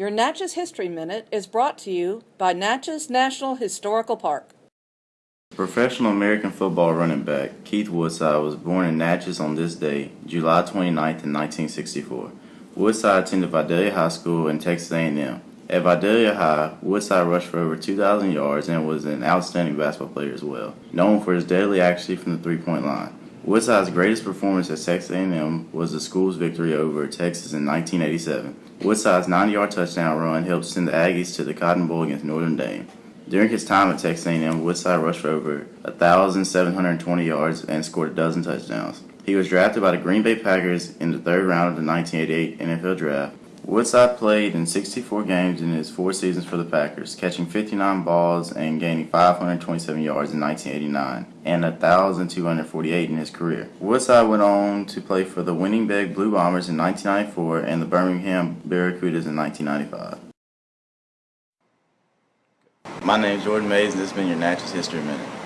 Your Natchez History Minute is brought to you by Natchez National Historical Park. Professional American football running back Keith Woodside was born in Natchez on this day, July 29, 1964. Woodside attended Vidalia High School and Texas A&M. At Vidalia High, Woodside rushed for over 2,000 yards and was an outstanding basketball player as well, known for his deadly accuracy from the three-point line. Woodside's greatest performance at Texas A&M was the school's victory over Texas in 1987. Woodside's 90-yard touchdown run helped send the Aggies to the Cotton Bowl against Notre Dame. During his time at Texas A&M, Woodside rushed for over 1,720 yards and scored a dozen touchdowns. He was drafted by the Green Bay Packers in the third round of the 1988 NFL Draft. Woodside played in 64 games in his four seasons for the Packers, catching 59 balls and gaining 527 yards in 1989 and 1,248 in his career. Woodside went on to play for the Winnipeg Blue Bombers in 1994 and the Birmingham Barracudas in 1995. My name is Jordan Mays, and this has been your Natchez History Minute.